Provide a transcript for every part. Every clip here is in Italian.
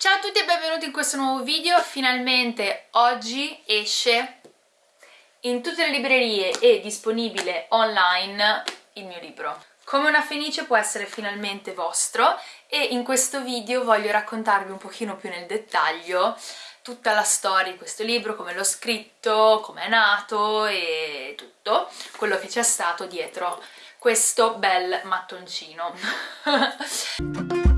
Ciao a tutti e benvenuti in questo nuovo video, finalmente oggi esce in tutte le librerie e disponibile online il mio libro. Come una fenice può essere finalmente vostro e in questo video voglio raccontarvi un pochino più nel dettaglio tutta la storia di questo libro, come l'ho scritto, come è nato e tutto quello che c'è stato dietro questo bel mattoncino.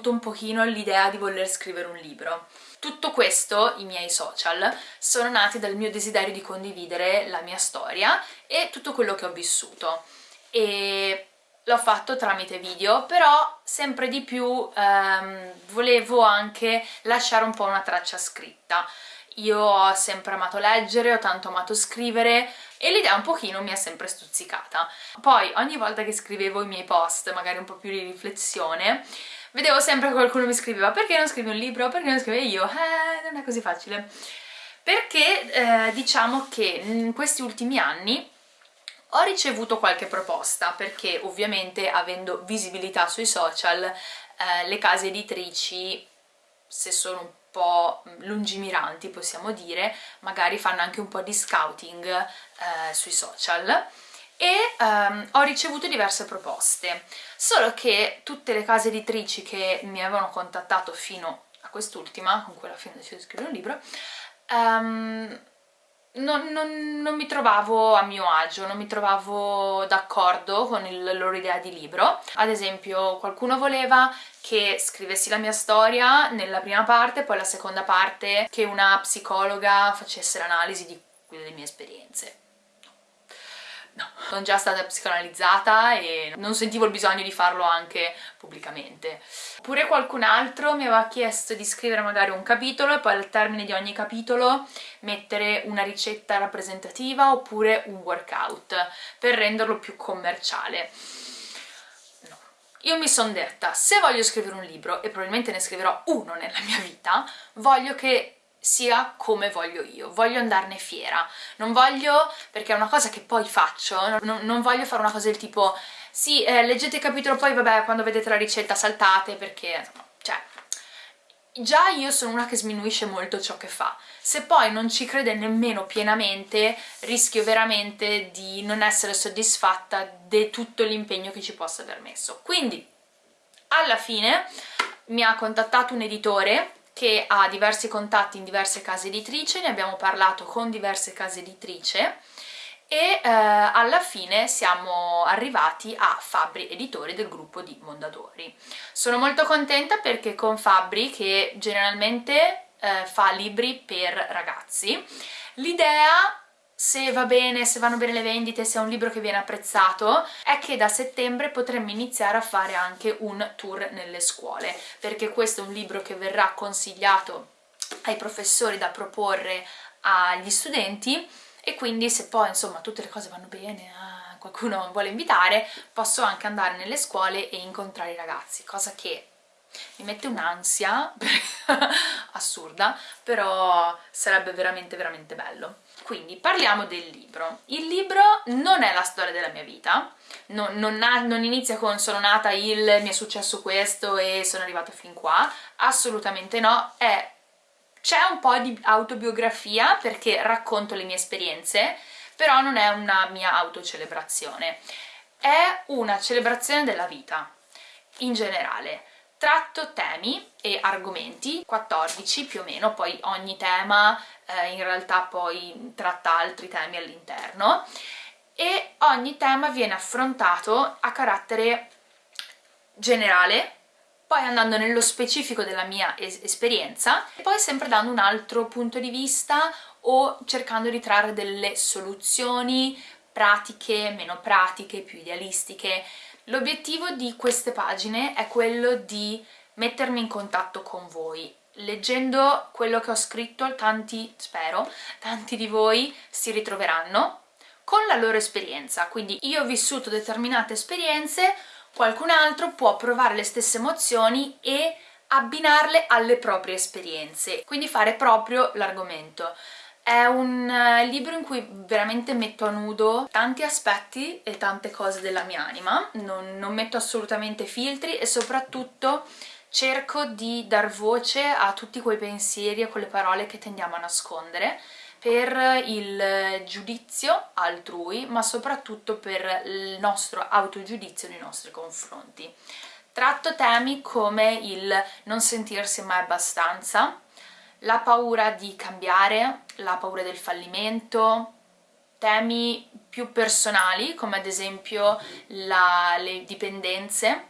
avuto un pochino l'idea di voler scrivere un libro. Tutto questo, i miei social, sono nati dal mio desiderio di condividere la mia storia e tutto quello che ho vissuto. E l'ho fatto tramite video, però sempre di più ehm, volevo anche lasciare un po' una traccia scritta. Io ho sempre amato leggere, ho tanto amato scrivere e l'idea un pochino mi è sempre stuzzicata. Poi ogni volta che scrivevo i miei post, magari un po' più di riflessione, vedevo sempre che qualcuno mi scriveva perché non scrivi un libro? Perché non scrivi io? Eh, non è così facile. Perché eh, diciamo che in questi ultimi anni ho ricevuto qualche proposta perché ovviamente avendo visibilità sui social eh, le case editrici se sono un po' lungimiranti possiamo dire, magari fanno anche un po' di scouting eh, sui social e um, ho ricevuto diverse proposte, solo che tutte le case editrici che mi avevano contattato fino a quest'ultima, con cui alla fine ho deciso di scrivere un libro, um, non, non, non, mi trovavo a mio agio, non mi trovavo d'accordo con la loro idea di libro. Ad esempio qualcuno voleva che scrivessi la mia storia nella prima parte, poi la seconda parte che una psicologa facesse l'analisi di quelle mie esperienze no, sono già stata psicoanalizzata e non sentivo il bisogno di farlo anche pubblicamente. Oppure qualcun altro mi aveva chiesto di scrivere magari un capitolo e poi al termine di ogni capitolo mettere una ricetta rappresentativa oppure un workout per renderlo più commerciale. No. Io mi sono detta, se voglio scrivere un libro, e probabilmente ne scriverò uno nella mia vita, voglio che sia come voglio io, voglio andarne fiera, non voglio, perché è una cosa che poi faccio, non, non voglio fare una cosa del tipo sì, eh, leggete il capitolo poi vabbè quando vedete la ricetta saltate perché, insomma, cioè, già io sono una che sminuisce molto ciò che fa, se poi non ci crede nemmeno pienamente rischio veramente di non essere soddisfatta di tutto l'impegno che ci possa aver messo. Quindi, alla fine mi ha contattato un editore che ha diversi contatti in diverse case editrici, ne abbiamo parlato con diverse case editrici e eh, alla fine siamo arrivati a Fabri Editori del gruppo di Mondadori. Sono molto contenta perché con Fabri, che generalmente eh, fa libri per ragazzi, l'idea se va bene, se vanno bene le vendite, se è un libro che viene apprezzato, è che da settembre potremmo iniziare a fare anche un tour nelle scuole, perché questo è un libro che verrà consigliato ai professori da proporre agli studenti e quindi se poi insomma tutte le cose vanno bene, ah, qualcuno vuole invitare, posso anche andare nelle scuole e incontrare i ragazzi, cosa che mi mette un'ansia assurda, però sarebbe veramente veramente bello. Quindi parliamo del libro. Il libro non è la storia della mia vita, non, non, non inizia con sono nata il, mi è successo questo e sono arrivata fin qua, assolutamente no, c'è un po' di autobiografia perché racconto le mie esperienze, però non è una mia autocelebrazione, è una celebrazione della vita in generale. Tratto temi e argomenti, 14 più o meno, poi ogni tema eh, in realtà poi tratta altri temi all'interno e ogni tema viene affrontato a carattere generale poi andando nello specifico della mia es esperienza e poi sempre dando un altro punto di vista o cercando di trarre delle soluzioni pratiche, meno pratiche, più idealistiche L'obiettivo di queste pagine è quello di mettermi in contatto con voi. Leggendo quello che ho scritto tanti, spero, tanti di voi si ritroveranno con la loro esperienza, quindi io ho vissuto determinate esperienze, qualcun altro può provare le stesse emozioni e abbinarle alle proprie esperienze, quindi fare proprio l'argomento. È un eh, libro in cui veramente metto a nudo tanti aspetti e tante cose della mia anima, non, non metto assolutamente filtri e soprattutto cerco di dar voce a tutti quei pensieri e quelle parole che tendiamo a nascondere per il giudizio altrui, ma soprattutto per il nostro autogiudizio nei nostri confronti. Tratto temi come il non sentirsi mai abbastanza, la paura di cambiare, la paura del fallimento, temi più personali come ad esempio la, le dipendenze,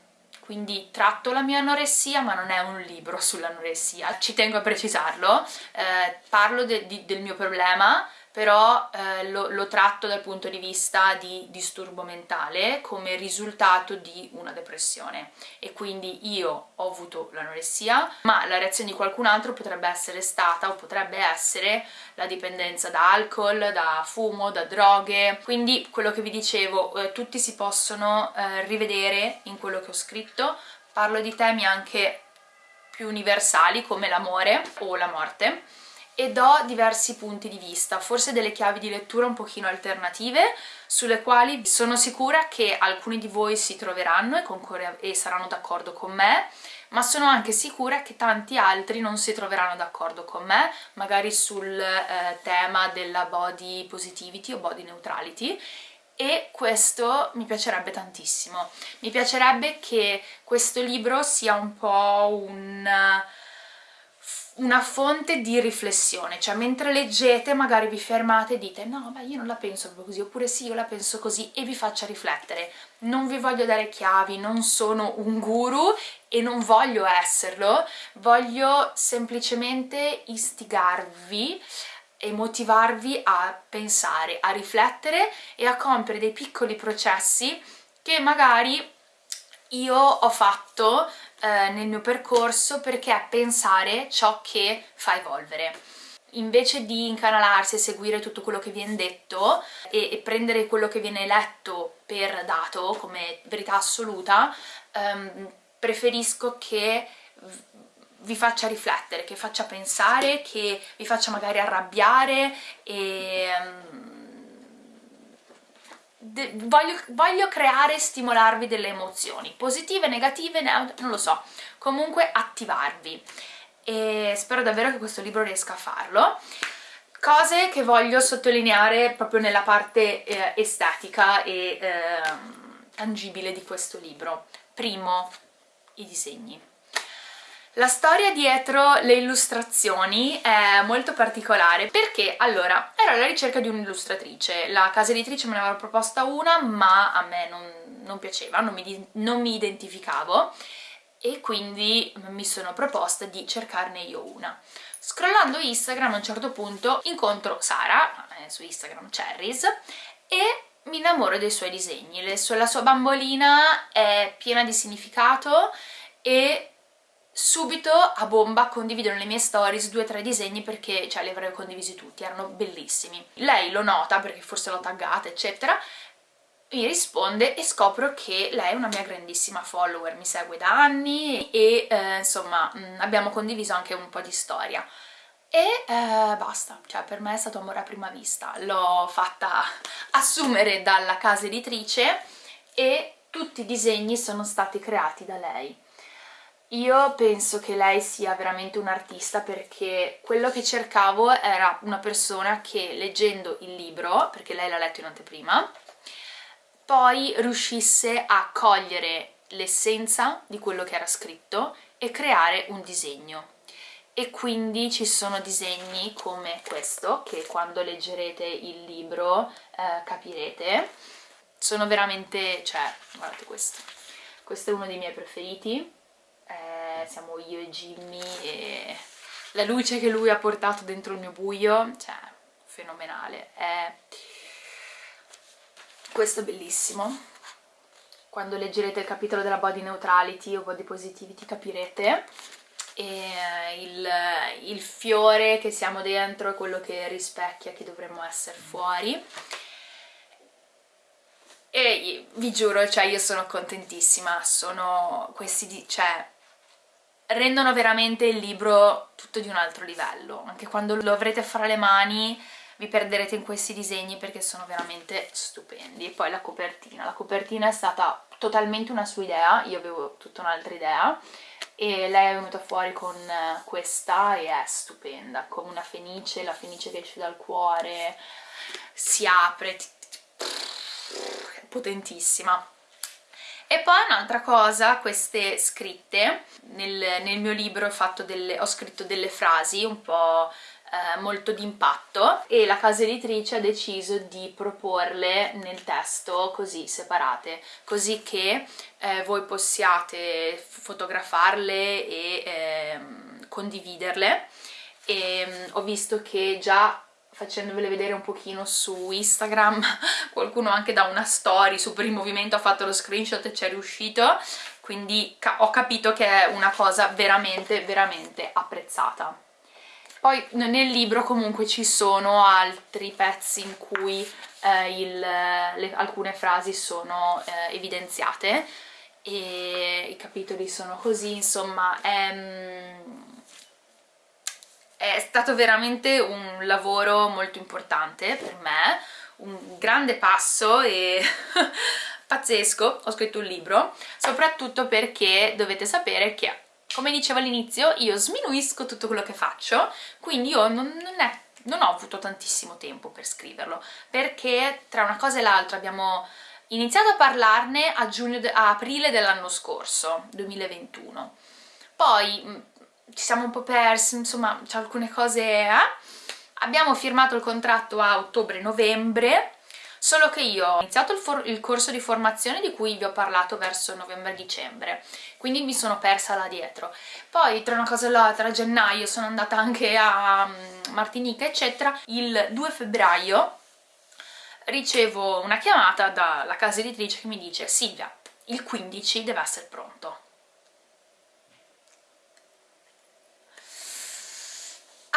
quindi tratto la mia anoressia ma non è un libro sull'anoressia, ci tengo a precisarlo, eh, parlo de, di, del mio problema però eh, lo, lo, tratto dal punto di vista di disturbo mentale come risultato di una depressione. E quindi io ho avuto l'anoressia ma la reazione di qualcun altro potrebbe essere stata o potrebbe essere la dipendenza da alcol, da fumo, da droghe. Quindi quello che vi dicevo eh, tutti si possono eh, rivedere in quello che ho scritto. Parlo di temi anche più universali come l'amore o la morte e do diversi punti di vista, forse delle chiavi di lettura un pochino alternative sulle quali sono sicura che alcuni di voi si troveranno e, e saranno d'accordo con me ma sono anche sicura che tanti altri non si troveranno d'accordo con me, magari sul eh, tema della body positivity o body neutrality e questo mi piacerebbe tantissimo. Mi piacerebbe che questo libro sia un po' un una fonte di riflessione, cioè mentre leggete magari vi fermate e dite no ma io non la penso proprio così, oppure sì io la penso così e vi faccia riflettere. Non vi voglio dare chiavi, non sono un guru e non voglio esserlo, voglio semplicemente istigarvi e motivarvi a pensare, a riflettere e a compiere dei piccoli processi che magari io ho fatto eh, nel mio percorso perché è pensare ciò che fa evolvere. Invece di incanalarsi e seguire tutto quello che viene detto e, e, prendere quello che viene letto per dato come verità assoluta ehm, preferisco che vi faccia riflettere, che faccia pensare, che vi faccia magari arrabbiare e... Um, voglio, voglio, creare e stimolarvi delle emozioni, positive, negative, neutre, non lo so, comunque attivarvi e spero davvero che questo libro riesca a farlo. Cose che voglio sottolineare proprio nella parte eh, estetica e eh, tangibile di questo libro. Primo, i disegni. La storia dietro le illustrazioni è molto particolare perché, allora, ero alla ricerca di un'illustratrice, la casa editrice me ne aveva proposta una ma a me non, non piaceva, non mi, non mi identificavo e quindi mi sono proposta di cercarne io una. Scrollando Instagram a un certo punto incontro Sara, eh, su Instagram Cherries, e mi innamoro dei suoi disegni. La sua bambolina è piena di significato e subito a bomba condividono le mie stories due o tre disegni perché cioè, li avrei condivisi tutti, erano bellissimi. Lei lo nota perché forse l'ho taggata eccetera, mi risponde e scopro che lei è una mia grandissima follower, mi segue da anni e eh, insomma mm, abbiamo condiviso anche un po' di storia. E eh, basta, cioè per me è stato amore a prima vista, l'ho fatta assumere dalla casa editrice e tutti i disegni sono stati creati da lei io penso che lei sia veramente un'artista perché quello che cercavo era una persona che leggendo il libro, perché lei l'ha letto in anteprima, poi riuscisse a cogliere l'essenza di quello che era scritto e creare un disegno. E quindi ci sono disegni come questo, che quando leggerete il libro eh, capirete. Sono veramente, cioè, guardate questo. Questo è uno dei miei preferiti eh, siamo io e Jimmy e la luce che lui ha portato dentro il mio buio, cioè fenomenale, è... questo è bellissimo, quando leggerete il capitolo della body neutrality o body positivity capirete. E il, il fiore che siamo dentro è quello che rispecchia che dovremmo essere fuori. E vi giuro, cioè io sono contentissima, sono questi, cioè rendono veramente il libro tutto di un altro livello, anche quando lo avrete fra le mani vi perderete in questi disegni perché sono veramente stupendi. E poi la copertina, la copertina è stata totalmente una sua idea, io avevo tutta un'altra idea e lei è venuta fuori con questa e è stupenda, come una fenice, la fenice che esce dal cuore, si apre, potentissima. E poi un'altra cosa, queste scritte, nel, nel mio libro ho, delle, ho scritto delle frasi un po' eh, molto d'impatto e la casa editrice ha deciso di proporle nel testo così separate, così che eh, voi possiate fotografarle e eh, condividerle. E mm, ho visto che già facendovele vedere un pochino su Instagram. Qualcuno anche da una story super in movimento ha fatto lo screenshot e ci è riuscito. Quindi ho capito che è una cosa veramente veramente apprezzata. Poi nel libro comunque ci sono altri pezzi in cui eh, il, le, alcune frasi sono eh, evidenziate. E i capitoli sono così, insomma mm, è stato veramente un lavoro molto importante per me, un grande passo e pazzesco, ho scritto un libro, soprattutto perché dovete sapere che come dicevo all'inizio io sminuisco tutto quello che faccio quindi io non, non, è, non, ho avuto tantissimo tempo per scriverlo perché tra una cosa e l'altra abbiamo iniziato a parlarne a, giugno, a aprile dell'anno scorso 2021 poi ci siamo un po' persi insomma c'è alcune cose eh? abbiamo firmato il contratto a ottobre-novembre solo che io ho iniziato il, il, corso di formazione di cui vi ho parlato verso novembre-dicembre, quindi mi sono persa là dietro. Poi tra una cosa e l'altra a gennaio sono andata anche a um, Martinica eccetera, il 2 febbraio ricevo una chiamata dalla casa editrice che mi dice Silvia, il 15 deve essere pronto.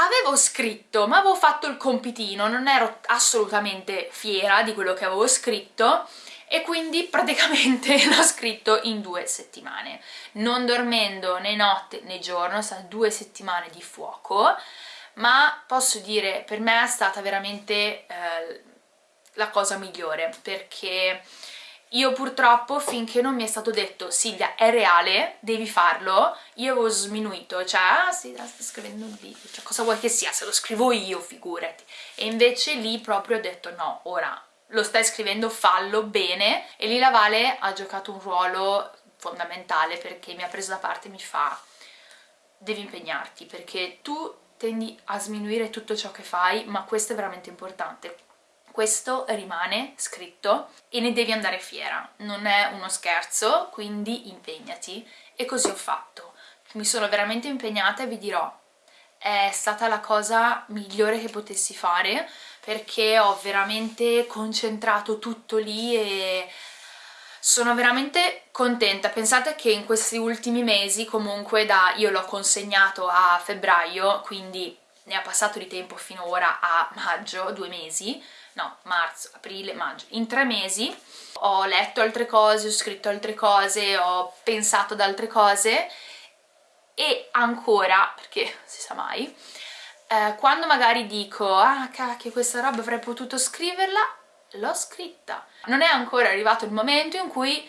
Avevo scritto, ma avevo fatto il compitino, non ero assolutamente fiera di quello che avevo scritto e quindi praticamente l'ho scritto in due settimane, non dormendo né notte né giorno, sono due settimane di fuoco, ma posso dire per me è stata veramente eh, la cosa migliore perché io purtroppo finché non mi è stato detto Silvia è reale, devi farlo, io avevo sminuito, cioè ah sì, sto scrivendo un video, cioè cosa vuoi che sia, se lo scrivo io figurati. E invece lì proprio ho detto no, ora lo stai scrivendo, fallo bene e lì la Vale ha giocato un ruolo fondamentale perché mi ha preso da parte e mi fa devi impegnarti perché tu tendi a sminuire tutto ciò che fai ma questo è veramente importante questo rimane scritto e ne devi andare fiera, non è uno scherzo, quindi impegnati. E così ho fatto. Mi sono veramente impegnata e vi dirò, è stata la cosa migliore che potessi fare perché ho veramente concentrato tutto lì e sono veramente contenta. Pensate che in questi ultimi mesi comunque da io l'ho consegnato a febbraio, quindi ne ha passato di tempo fino ora a maggio, due mesi, no, marzo, aprile, maggio, in tre mesi ho letto altre cose, ho scritto altre cose, ho pensato ad altre cose e ancora, perché si sa mai, eh, quando magari dico ah cacchio questa roba avrei potuto scriverla, l'ho scritta. Non è ancora arrivato il momento in cui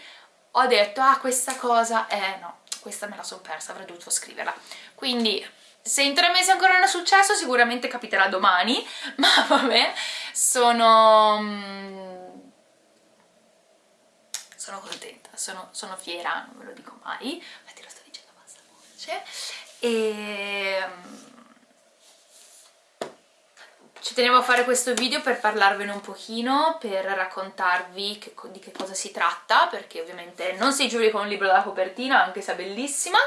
ho detto ah questa cosa, eh no, questa me la sono persa, avrei dovuto scriverla. Quindi se in tre mesi ancora non è successo sicuramente capiterà domani, ma vabbè, sono... Mm, sono contenta, sono, sono fiera, non ve lo dico mai, infatti lo sto dicendo a bassa voce, e... Mm, ci tenevo a fare questo video per parlarvene un pochino, per raccontarvi che, di che cosa si tratta, perché ovviamente non si giuri con un libro dalla copertina, anche se è bellissima,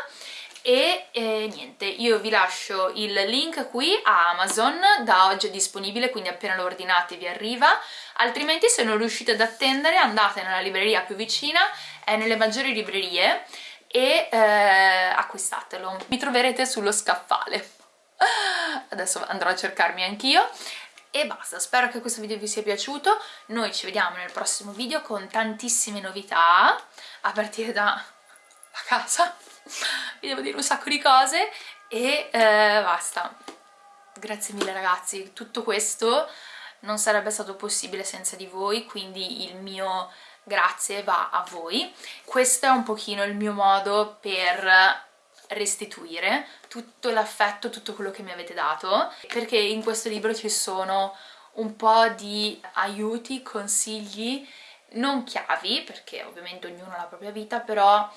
e eh, niente, io vi lascio il link qui a Amazon, da oggi è disponibile, quindi appena lo ordinate vi arriva, altrimenti se non riuscite ad attendere andate nella libreria più vicina, è nelle maggiori librerie, e eh, acquistatelo. Mi troverete sullo scaffale. Adesso andrò a cercarmi anch'io e basta, spero che questo video vi sia piaciuto, noi ci vediamo nel prossimo video con tantissime novità, a partire da la casa, vi devo dire un sacco di cose e eh, basta. Grazie mille ragazzi, tutto questo non sarebbe stato possibile senza di voi, quindi il mio grazie va a voi. Questo è un pochino il mio modo per restituire tutto l'affetto, tutto quello che mi avete dato, perché in questo libro ci sono un po' di aiuti, consigli, non chiavi, perché ovviamente ognuno ha la propria vita, però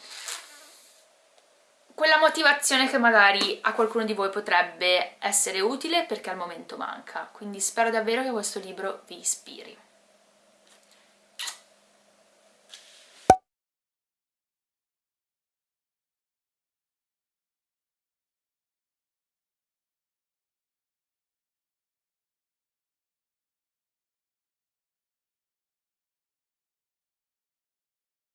quella motivazione che magari a qualcuno di voi potrebbe essere utile perché al momento manca. Quindi spero davvero che questo libro vi ispiri.